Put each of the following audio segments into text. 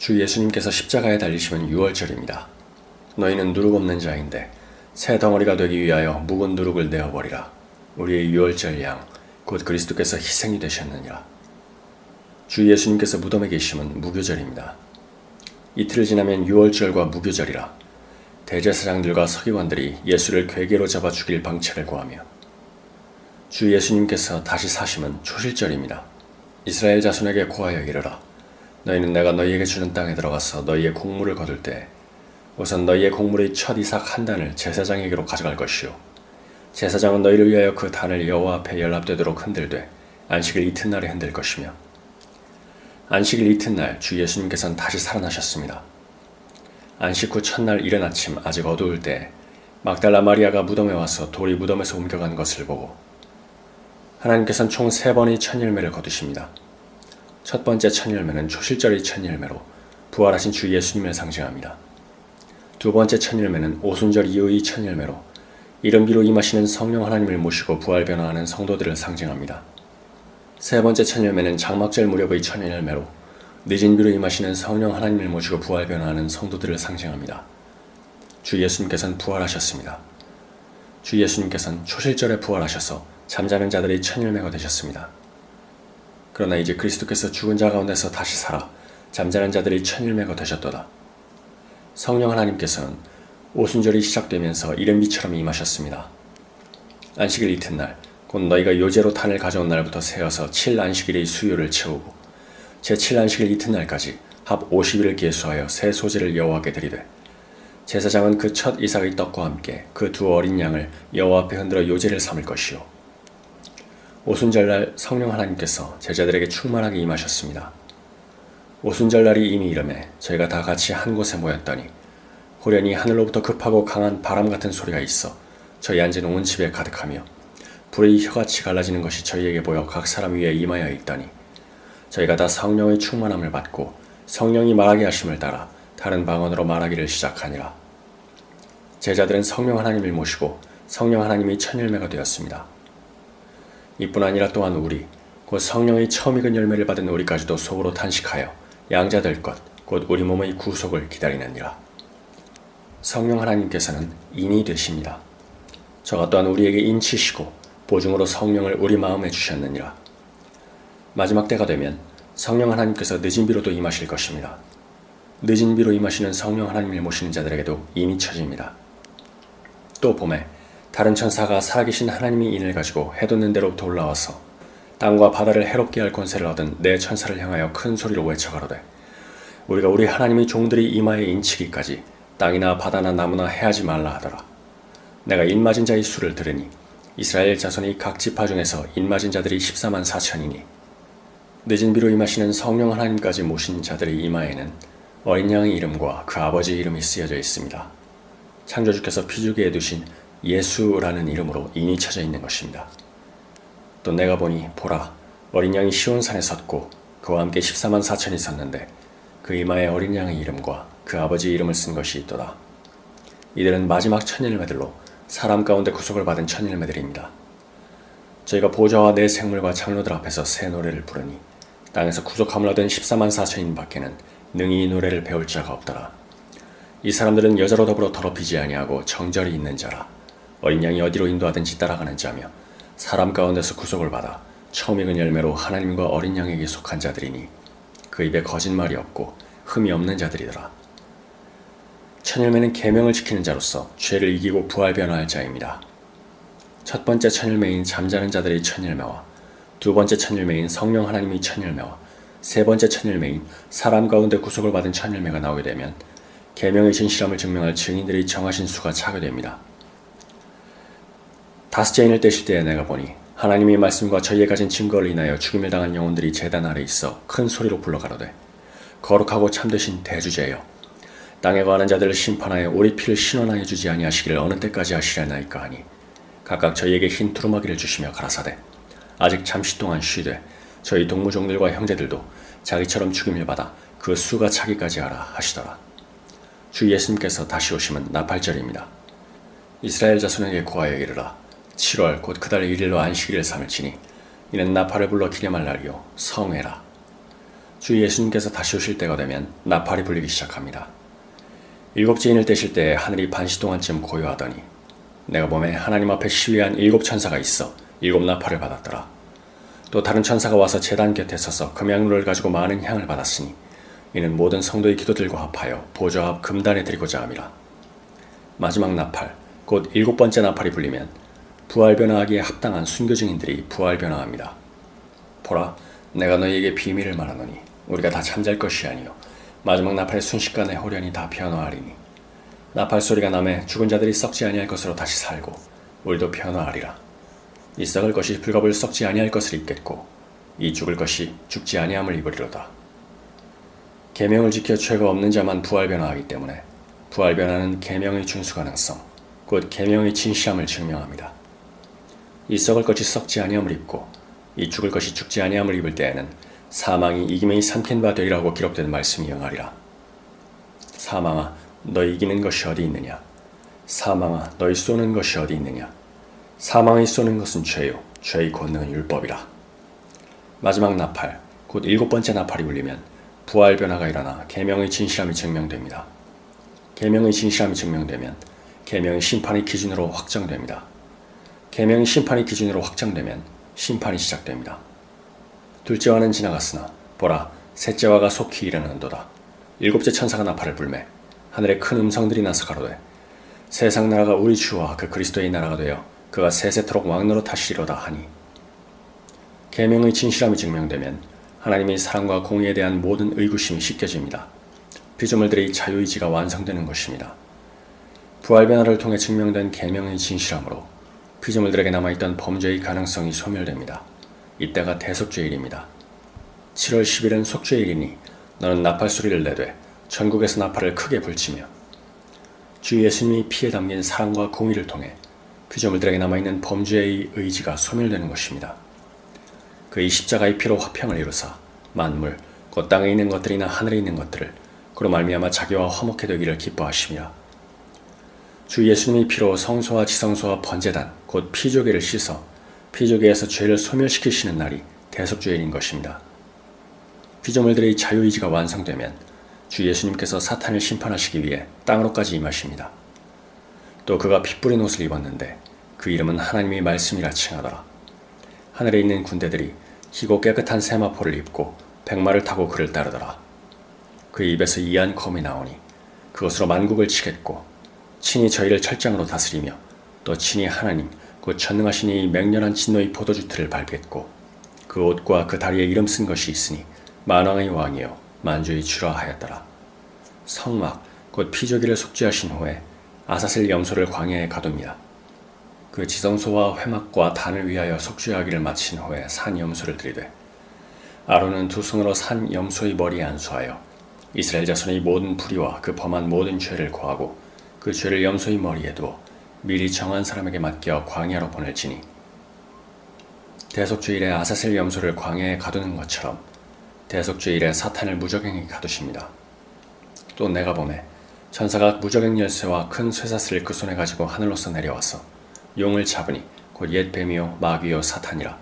주 예수님께서 십자가에 달리심은 유월절입니다. 너희는 누룩 없는 자인데 새 덩어리가 되기 위하여 묵은 누룩을 내어버리라. 우리의 유월절 양, 곧 그리스도께서 희생이 되셨느니라. 주 예수님께서 무덤에 계심은 무교절입니다. 이틀 지나면 유월절과 무교절이라 대제사장들과 서기관들이 예수를 괴계로 잡아 죽일 방책을 구하며 주 예수님께서 다시 사심은 초실절입니다. 이스라엘 자손에게 고하여 이르라. 너희는 내가 너희에게 주는 땅에 들어가서 너희의 곡물을 거둘 때 우선 너희의 곡물의 첫 이삭 한 단을 제사장에게로 가져갈 것이요 제사장은 너희를 위하여 그 단을 여호와 앞에 연합되도록 흔들되 안식일 이튿날에 흔들 것이며 안식일 이튿날 주 예수님께서는 다시 살아나셨습니다. 안식 후 첫날 이른 아침 아직 어두울 때 막달라 마리아가 무덤에 와서 돌이 무덤에서 옮겨간 것을 보고 하나님께서는 총 세 번의 첫 열매를 거두십니다. 첫 번째 첫 열매는 초실절의 첫 열매로 부활하신 주 예수님을 상징합니다. 두 번째 첫 열매는 오순절 이후의 첫 열매로 이른비로 임하시는 성령 하나님을 모시고 부활 변화하는 성도들을 상징합니다. 세 번째 첫 열매는 장막절 무렵의 첫 열매로 늦은 비로 임하시는 성령 하나님을 모시고 부활 변화하는 성도들을 상징합니다. 주 예수님께서는 부활하셨습니다. 주 예수님께서는 초실절에 부활하셔서 잠자는 자들의 첫 열매가 되셨습니다. 그러나 이제 그리스도께서 죽은 자 가운데서 다시 살아 잠자는 자들의 천일매가 되셨도다. 성령 하나님께서는 오순절이 시작되면서 이른비처럼 임하셨습니다. 안식일 이튿날 곧 너희가 요제로 탄을 가져온 날부터 세어서 7안식일의 수요를 채우고 제7안식일 이튿날까지 합 50일을 계수하여 새 소재를 여호와께 드리되 제사장은 그 첫 이삭의 떡과 함께 그 두 어린 양을 여호와 앞에 흔들어 요제를 삼을 것이요 오순절날 성령 하나님께서 제자들에게 충만하게 임하셨습니다. 오순절날이 이미 이름에 저희가 다 같이 한 곳에 모였더니 호련히 하늘로부터 급하고 강한 바람 같은 소리가 있어 저희 앉은 온 집에 가득하며 불의 혀같이 갈라지는 것이 저희에게 보여 각 사람 위에 임하여 있더니 저희가 다 성령의 충만함을 받고 성령이 말하게 하심을 따라 다른 방언으로 말하기를 시작하니라. 제자들은 성령 하나님을 모시고 성령 하나님이 천열매가 되었습니다. 이뿐 아니라 또한 우리 곧 성령의 처음 익은 열매를 받은 우리까지도 속으로 탄식하여 양자 될 것 곧 우리 몸의 구속을 기다리느니라. 성령 하나님께서는 인이 되십니다. 저가 또한 우리에게 인치시고 보증으로 성령을 우리 마음에 주셨느니라. 마지막 때가 되면 성령 하나님께서 늦은 비로도 임하실 것입니다. 늦은 비로 임하시는 성령 하나님을 모시는 자들에게도 인이 쳐집니다. 또 봄에 다른 천사가 살아계신 하나님의 인을 가지고 해돋는 대로부터 올라와서 땅과 바다를 해롭게 할 권세를 얻은 내 천사를 향하여 큰 소리로 외쳐가로되 우리가 우리 하나님의 종들이 이마에 인치기까지 땅이나 바다나 나무나 해하지 말라 하더라. 내가 인맞은 자의 수를 들으니 이스라엘 자손이 각 지파 중에서 인맞은 자들이 14만 4천이니 늦은 비로 임하시는 성령 하나님까지 모신 자들의 이마에는 어린 양의 이름과 그 아버지의 이름이 쓰여져 있습니다. 창조주께서 피주기에 두신 예수라는 이름으로 인이 쳐져 있는 것입니다. 또 내가 보니 보라 어린 양이 시온산에 섰고 그와 함께 14만 4천이 섰는데 그 이마에 어린 양의 이름과 그 아버지의 이름을 쓴 것이 있도다. 이들은 마지막 천일매들로 사람 가운데 구속을 받은 천일매들입니다. 저희가 보좌와 내 생물과 장로들 앞에서 새 노래를 부르니 땅에서 구속함을 얻은 14만 4천인 밖에는 능히 이 노래를 배울 자가 없더라. 이 사람들은 여자로 더불어 더럽히지 아니하고 정절이 있는 자라. 어린 양이 어디로 인도하든지 따라가는 자며 사람 가운데서 구속을 받아 처음 익은 열매로 하나님과 어린 양에게 속한 자들이니 그 입에 거짓말이 없고 흠이 없는 자들이더라. 천열매는 계명을 지키는 자로서 죄를 이기고 부활 변화할 자입니다. 첫 번째 천열매인 잠자는 자들의 천열매와 두 번째 천열매인 성령 하나님의 천열매와 세 번째 천열매인 사람 가운데 구속을 받은 천열매가 나오게 되면 계명의 진실함을 증명할 증인들이 정하신 수가 차게 됩니다. 다섯째 인을 떼실 때에 내가 보니 하나님의 말씀과 저희에 가진 증거를 인하여 죽임을 당한 영혼들이 재단 아래 있어 큰 소리로 불러가로되 거룩하고 참되신 대주제여. 땅에 거하는 자들을 심판하여 우리 피를 신원하여 주지 아니하시기를 어느 때까지 하시려나이까 하니 각각 저희에게 흰 두루마기를 주시며 가라사대. 아직 잠시 동안 쉬되 저희 동무종들과 형제들도 자기처럼 죽임을 받아 그 수가 차기까지 하라 하시더라. 주 예수님께서 다시 오시면 나팔절입니다. 이스라엘 자손에게 고하여 이르라 7월 곧 그달 1일로 안식일을 삼을지니 이는 나팔을 불러 기념할 날이요 성회라 주 예수님께서 다시 오실 때가 되면 나팔이 불리기 시작합니다. 일곱째 인을 떼실 때 하늘이 반시 동안쯤 고요하더니 내가 몸에 하나님 앞에 시위한 일곱 천사가 있어 일곱 나팔을 받았더라. 또 다른 천사가 와서 제단 곁에 서서 금양로를 가지고 많은 향을 받았으니 이는 모든 성도의 기도들과 합하여 보좌 앞 금단에 드리고자 함이라. 마지막 나팔, 곧 일곱 번째 나팔이 불리면 부활 변화하기에 합당한 순교 증인들이 부활 변화합니다. 보라, 내가 너희에게 비밀을 말하노니 우리가 다 잠잘 것이 아니요 마지막 나팔의 순식간에 호련히 다 변화하리니 나팔 소리가 남에 죽은 자들이 썩지 아니할 것으로 다시 살고 우리도 변화하리라. 이 썩을 것이 불갑을 썩지 아니할 것을 입겠고 이 죽을 것이 죽지 아니함을 입으리로다. 계명을 지켜 죄가 없는 자만 부활 변화하기 때문에 부활 변화는 계명의 준수 가능성, 곧 계명의 진실함을 증명합니다. 이 썩을 것이 썩지 아니함을 입고 이 죽을 것이 죽지 아니함을 입을 때에는 사망이 이김의 삼킨 바 되리라고 기록된 말씀이 영하리라. 사망아, 너 이기는 것이 어디 있느냐? 사망아, 너희 쏘는 것이 어디 있느냐? 사망이 쏘는 것은 죄요, 죄의 권능은 율법이라. 마지막 나팔, 곧 일곱 번째 나팔이 울리면 부활 변화가 일어나 계명의 진실함이 증명됩니다. 계명의 진실함이 증명되면 계명의 심판의 기준으로 확정됩니다. 계명의 심판의 기준으로 확정되면 심판이 시작됩니다. 둘째와는 지나갔으나 보라 셋째와가 속히 일어난도다. 일곱째 천사가 나팔을 불매 하늘에 큰 음성들이 나서 가로되 세상 나라가 우리 주와 그 그리스도의 나라가 되어 그가 세세토록 왕노로 타시리로다 하니 계명의 진실함이 증명되면 하나님의 사랑과 공의에 대한 모든 의구심이 씻겨집니다. 피조물들의 자유의지가 완성되는 것입니다. 부활 변화를 통해 증명된 계명의 진실함으로 피조물들에게 남아있던 범죄의 가능성이 소멸됩니다. 이때가 대속죄일입니다. 7월 10일은 속죄일이니 너는 나팔 소리를 내되 전국에서 나팔을 크게 불치며 주 예수님이 피에 담긴 사랑과 공의를 통해 피조물들에게 남아있는 범죄의 의지가 소멸되는 것입니다. 그의 십자가의 피로 화평을 이루사 만물 곧 땅에 있는 것들이나 하늘에 있는 것들을 그로 말미암아 자기와 화목해 되기를 기뻐하시며 주 예수님의 피로 성소와 지성소와 번제단 곧 피조계를 씻어 피조계에서 죄를 소멸시키시는 날이 대속죄일인 것입니다. 피조물들의 자유의지가 완성되면 주 예수님께서 사탄을 심판하시기 위해 땅으로까지 임하십니다. 또 그가 피 뿌린 옷을 입었는데 그 이름은 하나님의 말씀이라 칭하더라. 하늘에 있는 군대들이 희고 깨끗한 세마포를 입고 백마를 타고 그를 따르더라. 그 입에서 이한 검이 나오니 그것으로 만국을 치겠고 친히 저희를 철장으로 다스리며 또 친히 하나님 그 전능하신 이 맹렬한 진노의 포도주 틀을 밟겠고 그 옷과 그 다리에 이름 쓴 것이 있으니 만왕의 왕이요 만주의 주라 하였더라. 성막 곧 피조기를 속죄하신 후에 아사셀 염소를 광야에 가둡니다. 그 지성소와 회막과 단을 위하여 속죄하기를 마친 후에 산 염소를 들이되 아론은 두 손으로 산 염소의 머리에 안수하여 이스라엘 자손의 모든 불의와 그 범한 모든 죄를 고하고 그 죄를 염소의 머리에 두어 미리 정한 사람에게 맡겨 광야로 보낼지니 대속주일에 아사셀 염소를 광야에 가두는 것처럼 대속주일에 사탄을 무적행에 가두십니다. 또 내가 보매 천사가 무적행 열쇠와 큰 쇠사슬을 그 손에 가지고 하늘로서 내려와서 용을 잡으니 곧 옛 뱀이요 마귀요 사탄이라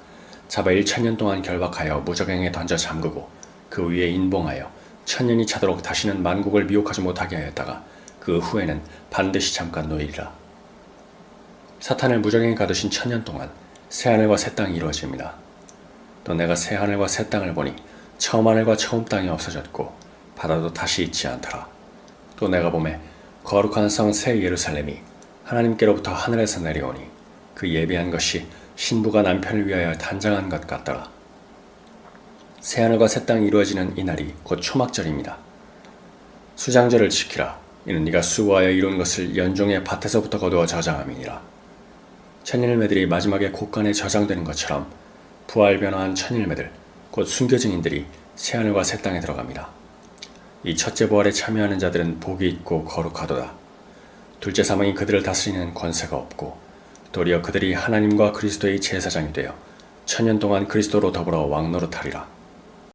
잡아 1천년 동안 결박하여 무적행에 던져 잠그고 그 위에 인봉하여 천년이 차도록 다시는 만국을 미혹하지 못하게 하였다가 그 후에는 반드시 잠깐 놓이리라. 사탄을 무적행에 가두신 천년 동안 새하늘과 새 땅이 이루어집니다. 또 내가 새하늘과 새 땅을 보니 처음 하늘과 처음 땅이 없어졌고 바다도 다시 있지 않더라. 또 내가 보매 거룩한 성 새 예루살렘이 하나님께로부터 하늘에서 내려오니 그 예비한 것이 신부가 남편을 위하여 단장한 것 같더라. 새하늘과 새 땅이 이루어지는 이날이 곧 초막절입니다. 수장절을 지키라. 이는 네가 수고하여 이룬 것을 연종의 밭에서부터 거두어 저장함이니라. 천일매들이 마지막에 곳간에 저장되는 것처럼 부활 변화한 천일매들, 곧 순교증인들이 새하늘과 새 땅에 들어갑니다. 이 첫째 부활에 참여하는 자들은 복이 있고 거룩하도다. 둘째 사망이 그들을 다스리는 권세가 없고 도리어 그들이 하나님과 그리스도의 제사장이 되어 천년 동안 그리스도로 더불어 왕노릇하리라.